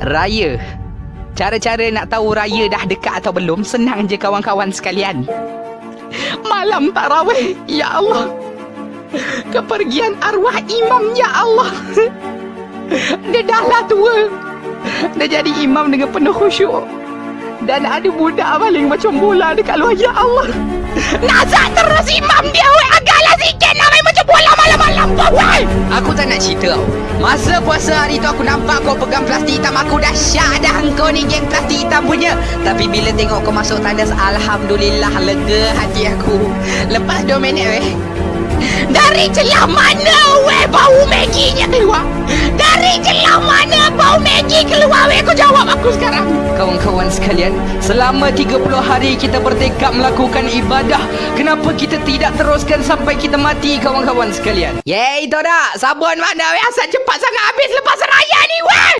Raya. Cara-cara nak tahu raya dah dekat atau belum senang je kawan-kawan sekalian. Malam tarawih, ya Allah. Kepergian arwah imam, ya Allah. Dia dah lah tua. Dia jadi imam dengan penuh khusyuk. Dan ada budak paling macam bola dekat luar, ya Allah. Nazak terus Aku tak nak cerita tau. Masa puasa hari tu aku nampak kau pegang plastik hitam Aku dah syak dah kau ni geng plastik hitam punya Tapi bila tengok kau masuk tandas Alhamdulillah lega hati aku Lepas 2 minit weh dari celah mana weh bau Maggie-nya keluar? Dari celah mana bau Maggie keluar weh? Kau jawab aku sekarang. Kawan-kawan sekalian, selama 30 hari kita bertekad melakukan ibadah. Kenapa kita tidak teruskan sampai kita mati kawan-kawan sekalian? Yeay, itu dah. Sabun mana? Asal cepat sangat habis lepas!